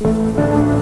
Música